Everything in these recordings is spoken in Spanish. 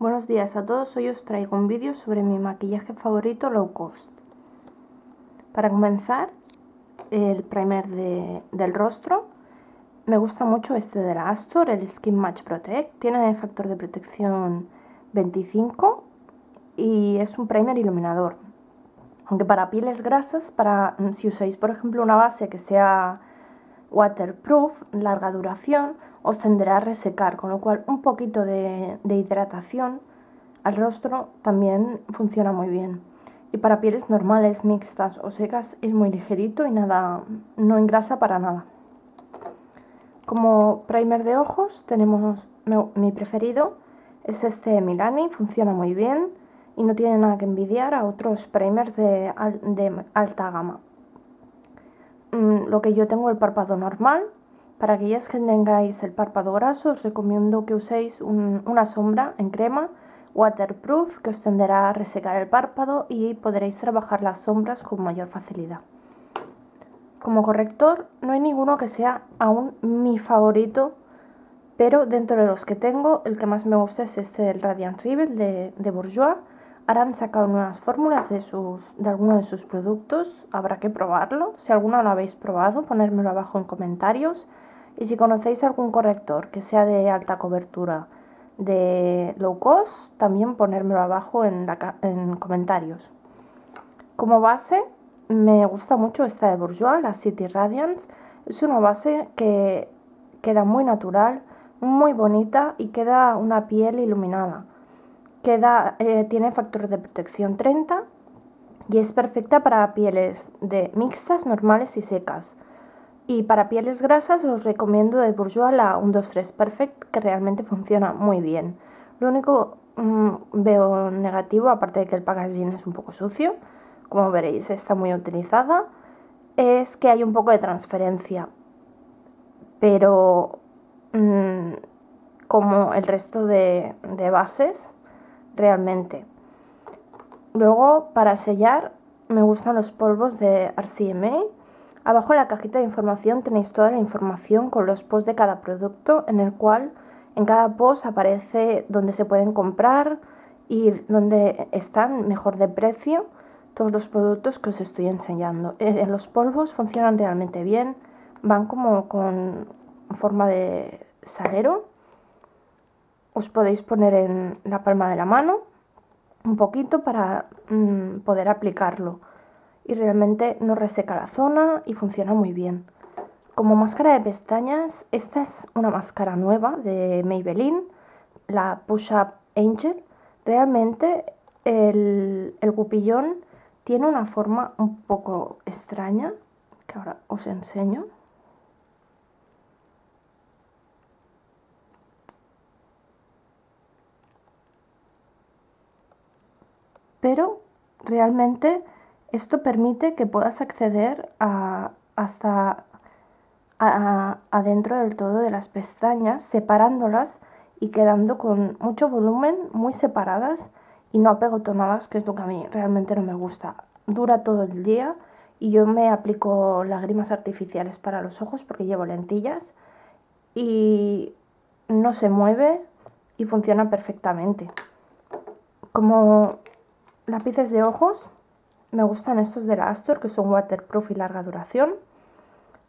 Buenos días a todos, hoy os traigo un vídeo sobre mi maquillaje favorito low cost. Para comenzar, el primer del rostro. Me gusta mucho este de la Astor, el Skin Match Protect. Tiene factor de protección 25 y es un primer iluminador. Aunque para pieles grasas, para si usáis por ejemplo una base que sea waterproof, larga duración, os tenderá a resecar, con lo cual un poquito de, hidratación al rostro también funciona muy bien. Y para pieles normales, mixtas o secas es muy ligerito y nada, no engrasa para nada. Como primer de ojos tenemos mi preferido, es este Milani, funciona muy bien y no tiene nada que envidiar a otros primers de, alta gama. Mm, lo que yo tengo el párpado normal, para aquellas que tengáis el párpado graso, os recomiendo que uséis una sombra en crema waterproof que os tenderá a resecar el párpado y podréis trabajar las sombras con mayor facilidad. Como corrector no hay ninguno que sea aún mi favorito, pero dentro de los que tengo, el que más me gusta es este del Radiant Rebel de, de Bourjois. Ahora han sacado nuevas fórmulas de, sus, de algunos de sus productos, habrá que probarlo. Si alguno lo habéis probado, ponérmelo abajo en comentarios. Y si conocéis algún corrector que sea de alta cobertura de low cost, también ponérmelo abajo en, en comentarios. Como base, me gusta mucho esta de Bourjois, la City Radiance. Es una base que queda muy natural, muy bonita y queda una piel iluminada. Queda, eh, tiene factor de protección 30 y es perfecta para pieles de mixtas, normales y secas. Y para pieles grasas os recomiendo de Bourjois la 123 Perfect, que realmente funciona muy bien. Lo único mm, veo negativo, aparte de que el packaging es un poco sucio, como veréis está muy utilizada, es que hay un poco de transferencia. Pero mm, como el resto de bases, realmente. Luego, para sellar, me gustan los polvos de RCMA Abajo en la cajita de información tenéis toda la información con los posts de cada producto, en el cual en cada post aparece dónde se pueden comprar y dónde están mejor de precio todos los productos que os estoy enseñando. Eh, los polvos funcionan realmente bien, van como con forma de salero. Os podéis poner en la palma de la mano un poquito para mm, poder aplicarlo y realmente no reseca la zona y funciona muy bien. Como máscara de pestañas, esta es una máscara nueva de Maybelline, la Push Up Angel. Realmente el, el gupillón tiene una forma un poco extraña, que ahora os enseño. Pero realmente esto permite que puedas acceder a, hasta adentro del todo de las pestañas, separándolas y quedando con mucho volumen, muy separadas y no apegotonadas, que es lo que a mí realmente no me gusta. Dura todo el día y yo me aplico lágrimas artificiales para los ojos porque llevo lentillas y no se mueve y funciona perfectamente. Como lápices de ojos, me gustan estos de la Astor que son waterproof y larga duración.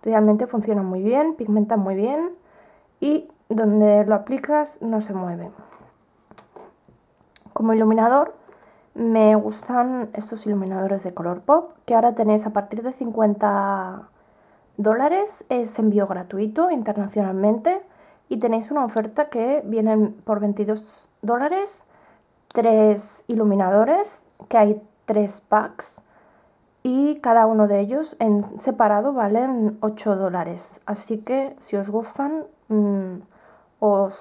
Realmente funcionan muy bien, pigmentan muy bien y donde lo aplicas no se mueve. Como iluminador me gustan estos iluminadores de color pop que ahora tenéis a partir de 50 dólares. Es envío gratuito internacionalmente y tenéis una oferta que vienen por 22 dólares tres iluminadores que hay tres packs y cada uno de ellos en separado valen 8 dólares. Así que si os gustan, mm, os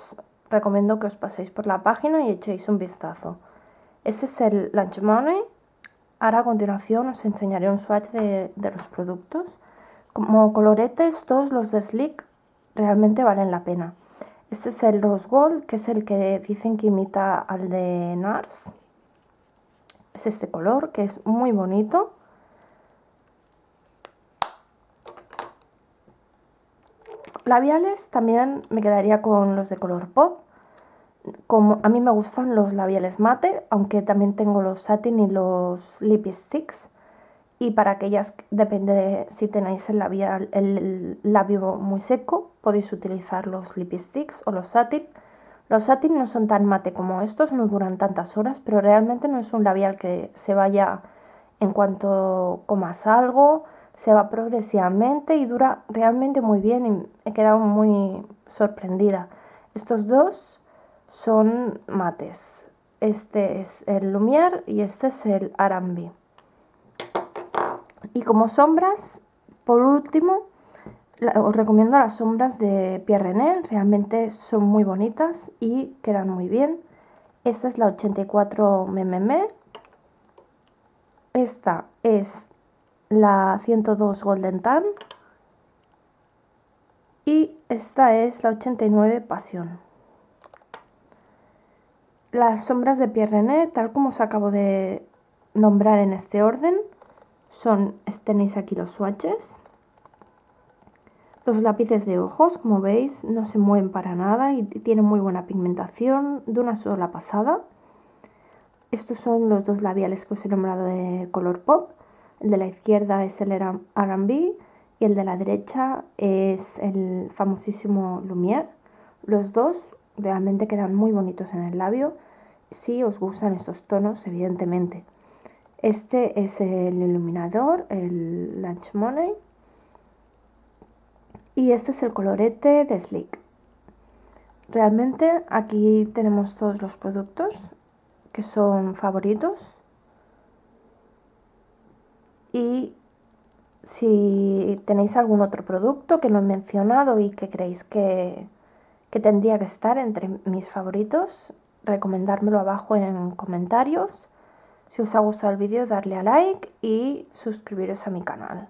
recomiendo que os paséis por la página y echéis un vistazo. Ese es el Lunch Money. Ahora a continuación os enseñaré un swatch de, de los productos. Como coloretes, todos los de Slick realmente valen la pena. Este es el Rose Gold, que es el que dicen que imita al de NARS es este color que es muy bonito labiales también me quedaría con los de color pop como a mí me gustan los labiales mate, aunque también tengo los satin y los lip sticks. Y para aquellas, depende de si tenéis el, labial, el labio muy seco, podéis utilizar los lip sticks o los satin. Los satin no son tan mate como estos, no duran tantas horas, pero realmente no es un labial que se vaya en cuanto comas algo, se va progresivamente y dura realmente muy bien y he quedado muy sorprendida. Estos dos son mates. Este es el Lumière y este es el Arambi. Y como sombras, por último, os recomiendo las sombras de Pierre René, realmente son muy bonitas y quedan muy bien. Esta es la 84 MMM. Esta es la 102 Golden Tan. Y esta es la 89 Pasión. Las sombras de Pierre René, tal como os acabo de nombrar en este orden, son, tenéis aquí los swatches los lápices de ojos, como veis, no se mueven para nada y tienen muy buena pigmentación de una sola pasada. Estos son los dos labiales que os he nombrado de color pop. El de la izquierda es el R&B y el de la derecha es el famosísimo Lumière. Los dos realmente quedan muy bonitos en el labio si os gustan estos tonos, evidentemente. Este es el iluminador, el Lunch Money y este es el colorete de Slick. Realmente aquí tenemos todos los productos que son favoritos. Y si tenéis algún otro producto que no he mencionado y que creéis que, que tendría que estar entre mis favoritos, recomendármelo abajo en comentarios. Si os ha gustado el vídeo, darle a like y suscribiros a mi canal.